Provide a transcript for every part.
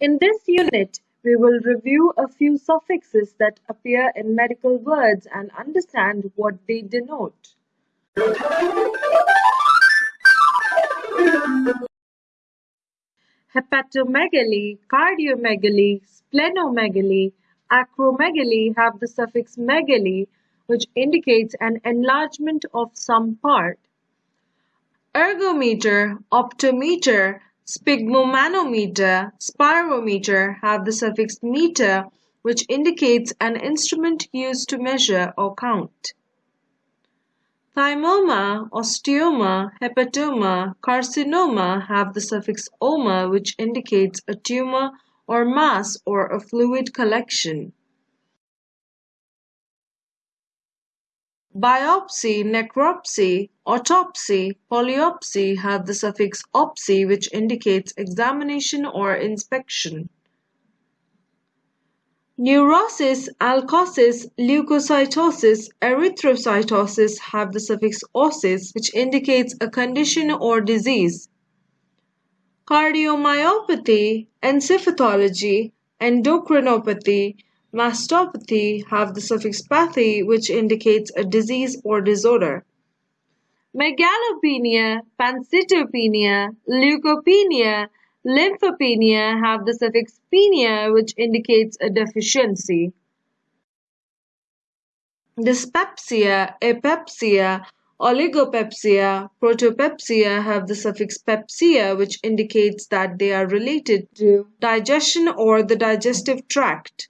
In this unit, we will review a few suffixes that appear in medical words and understand what they denote. Hepatomegaly, cardiomegaly, splenomegaly, acromegaly have the suffix megaly, which indicates an enlargement of some part. Ergometer, optometer, sphygmomanometer, spirometer have the suffix meter, which indicates an instrument used to measure or count. Thymoma, osteoma, hepatoma, carcinoma have the suffix "oma" which indicates a tumor or mass or a fluid collection. Biopsy, necropsy, autopsy, polypsy have the suffix "opsy" which indicates examination or inspection. Neurosis, alkosis, leukocytosis, erythrocytosis have the suffix "osis" which indicates a condition or disease. Cardiomyopathy, encephalopathy, endocrinopathy, mastopathy have the suffix "pathy" which indicates a disease or disorder. Megalopenia, pancytopenia, leukopenia, Lymphopenia have the suffix "penia" which indicates a deficiency. Dyspepsia, apepsia, oligopepsia, protopepsia have the suffix "pepsia" which indicates that they are related to digestion or the digestive tract.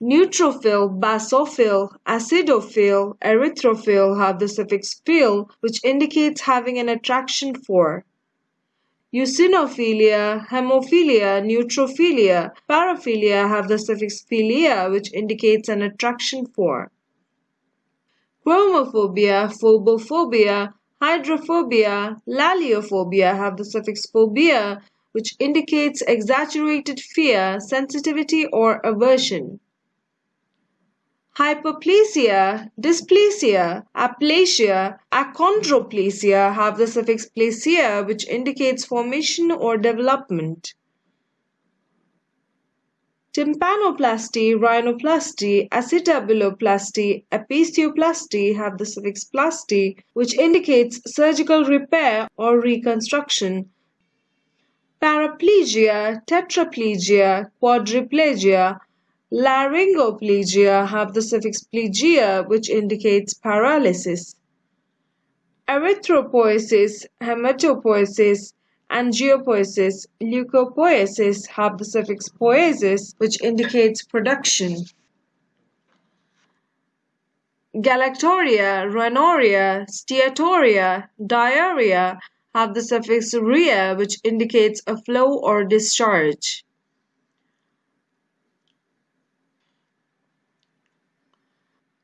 Neutrophil, basophil, acidophil, erythrophil have the suffix "phil" which indicates having an attraction for. Eosinophilia, hemophilia, neutrophilia, paraphilia have the suffix philia which indicates an attraction for. Chromophobia, phobophobia, hydrophobia, laliophobia have the suffix phobia which indicates exaggerated fear, sensitivity or aversion. Hyperplasia, dysplasia, aplasia, achondroplasia have the suffix plasia which indicates formation or development. Tympanoplasty, rhinoplasty, acetabuloplasty, apicioplasty have the suffix plasty which indicates surgical repair or reconstruction. Paraplegia, tetraplegia, quadriplegia, Laryngoplegia have the suffix plegia which indicates paralysis. Erythropoiesis, hematopoiesis, angiopoiesis, leukopoiesis have the suffix poiesis which indicates production. Galactorrhea, rhinorrhea, steatorrhea, diarrhea have the suffix rhea which indicates a flow or discharge.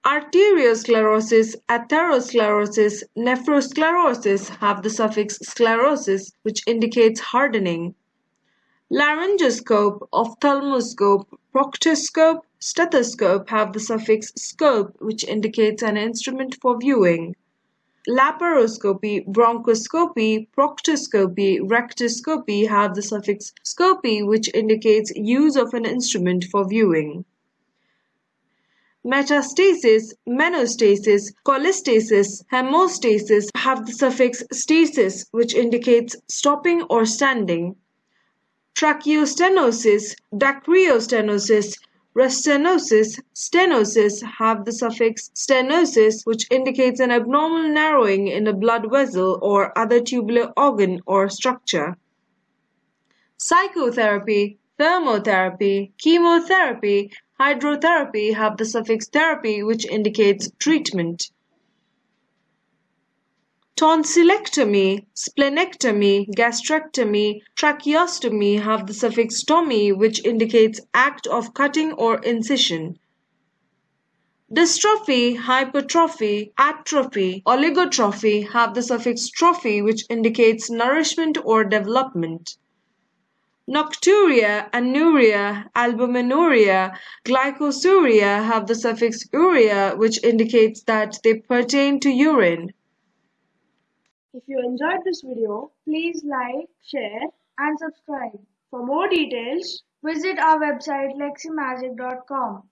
Arteriosclerosis, atherosclerosis, nephrosclerosis have the suffix sclerosis which indicates hardening. Laryngoscope, ophthalmoscope, proctoscope, stethoscope have the suffix scope which indicates an instrument for viewing. Laparoscopy, bronchoscopy, proctoscopy, rectoscopy have the suffix scopy which indicates use of an instrument for viewing. Metastasis, menostasis, cholestasis, hemostasis have the suffix stasis which indicates stopping or standing. Tracheostenosis, dacryostenosis, restenosis, stenosis have the suffix stenosis which indicates an abnormal narrowing in a blood vessel or other tubular organ or structure. Psychotherapy, thermotherapy, chemotherapy, Hydrotherapy have the suffix therapy which indicates treatment. Tonsillectomy, splenectomy, gastrectomy, tracheostomy have the suffix stomy which indicates act of cutting or incision. Dystrophy, hypertrophy, atrophy, oligotrophy have the suffix trophy which indicates nourishment or development. Nocturia, anuria, albuminuria, glycosuria have the suffix uria which indicates that they pertain to urine. If you enjoyed this video, please like, share and subscribe. For more details, Visit our website leximagic.com.